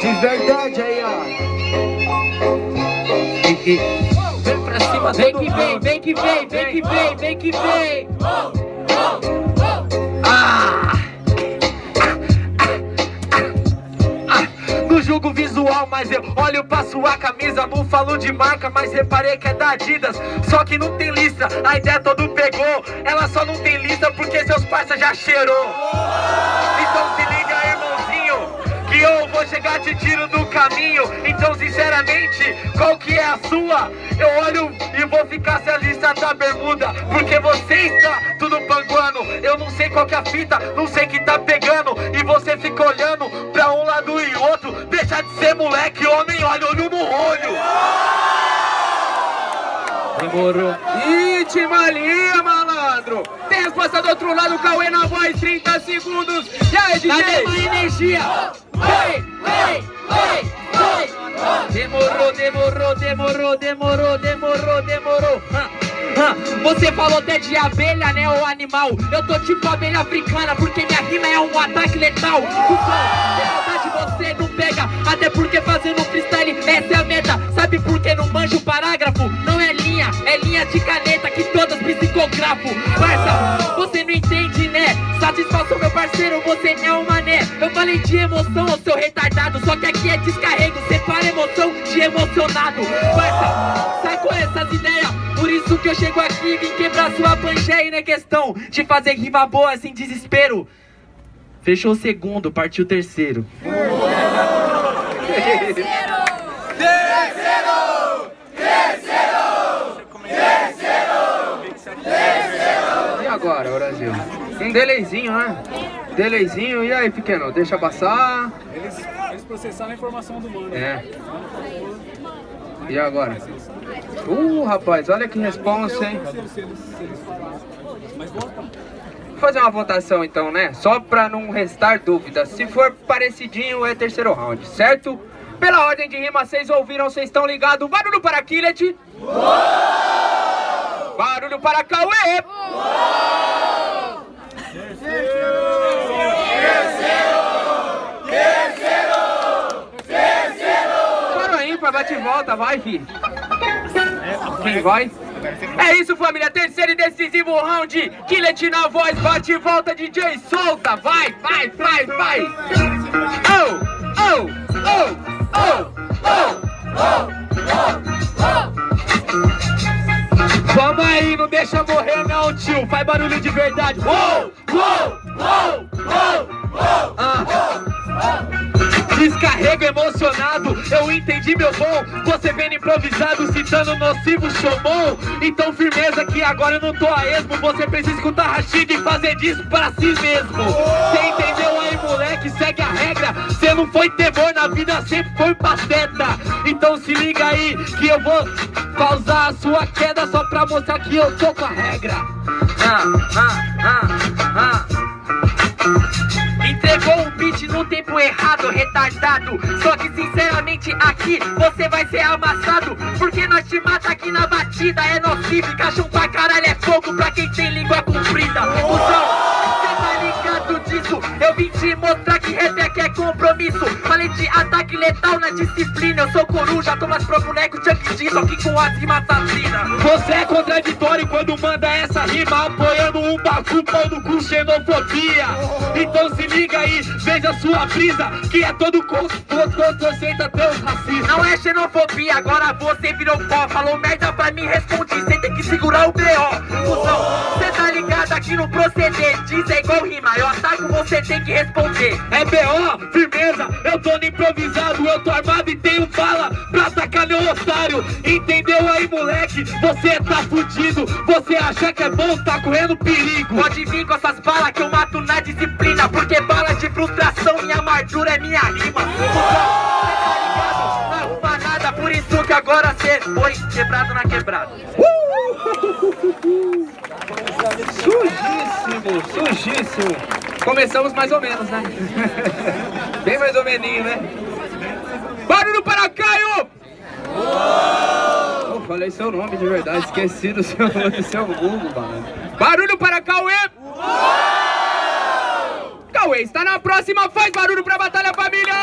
De verdade aí, ó. Vem pra cima, Vem que vem, vem que vem, vem que vem, vem que vem. Ah! No jogo visual, mas eu olho pra sua camisa Não falo de marca, mas reparei que é da Adidas Só que não tem lista, a ideia todo pegou Ela só não tem lista porque seus parça já cheirou Então chegar te tiro do caminho Então sinceramente, qual que é a sua? Eu olho e vou ficar se a lista da bermuda Porque você está tudo panguando Eu não sei qual que é a fita, não sei que tá pegando E você fica olhando pra um lado e outro Deixa de ser moleque, homem, olha olho no olho Demorou. Ih, Timalinha, malandro. Tem resposta do outro lado, Cauê na voz, 30 segundos. E aí, DJ? Cadê energia? Demorou, demorou, demorou, demorou, demorou, demorou. Você falou até de abelha, né, o animal Eu tô tipo abelha africana, porque minha rima é um ataque letal Então, de você não pega Até porque fazendo freestyle, essa é a meta Sabe por que não manjo o parágrafo? Não é linha, é linha de caneta Que todas psicografo Parça, você não entende? Satisfação, meu parceiro, você é um mané. Eu falei de emoção, ô seu retardado Só que aqui é descarrego, separa emoção de emocionado. Parça, sai com essas ideias. Por isso que eu chego aqui e vim quebrar sua pangeia Não é questão de fazer rima boa sem desespero. Fechou o segundo, partiu o terceiro! E agora, Brasil? Um delayzinho, né? Delayzinho, e aí, pequeno? Deixa passar. Eles, eles processaram a informação do mano. É. E agora? Uh, rapaz, olha que responsa, hein? Vota. Vou fazer uma votação então, né? Só pra não restar dúvidas. Se for parecidinho, é terceiro round, certo? Pela ordem de rima, vocês ouviram, vocês estão ligados? Barulho para Killet! Barulho para Cauê! Para bate e volta, vai, fi. Quem vai? É isso, família. Terceiro e decisivo round. Killet na voz, bate e volta, DJ solta. Vai, vai, vai, vai. Oh, oh, oh, oh, oh, oh, oh. Vamos aí, não deixa morrer não, tio. Faz barulho de verdade. Uou, uou, uou, uou, uou. Ah. Descarrego emocionado, eu entendi meu bom. Você vendo improvisado, citando nocivo showmon Então firmeza que agora eu não tô a esmo. Você precisa escutar Rashid e fazer disso pra si mesmo. Cê entendeu aí moleque, segue a regra. Cê não foi temor na vida, sempre foi pateta. Então se liga aí que eu vou causar a sua queda Só pra mostrar que eu tô com a regra. Ah, ah, ah, ah. Entregou um beat no tempo errado, retardado. Só que sinceramente aqui você vai ser amassado. Porque nós te mata aqui na batida É nocivo, caixão pra caralho é fogo pra quem tem língua comprida. Cusão, cê tá ligado disso? Eu vim te mostrar que rap é compromisso. Falei de ataque letal na disciplina. Eu sou coruja, tô mais pro boneco Chuck D Só que com as rimas assassinas. Você é contraditório quando manda essa rima Apoiando um bacu, pau no cu, xenofobia. Então se liga aí, veja sua brisa Que é todo conceito até os racistas Não é xenofobia, agora você virou pó. Falou merda pra mim, respondi Cê tem que segurar o B.O. Cusão, cê tá ligado aqui no proceder Diz é igual rima, eu ataco, você tem que responder É B.O., firmeza, eu tô no improvisado Eu tô armado e tenho bala pra atacar meu otário Entendeu aí, moleque? Você tá fudido Você acha que é bom, tá correndo perigo Pode vir com essas balas que eu mato na disciplina Porque bala de frustração, minha amargura é minha rima tá? Não arruma nada, por isso que agora cê foi quebrado na quebrada Sujíssimo, sujíssimo. Começamos mais ou menos, né? Bem mais ou meninho, né? Barulho para Caio! Eu falei seu nome de verdade, esqueci do seu, do seu Google, mano. Barulho para Cauê! Cauê está na próxima, faz barulho pra Batalha Família!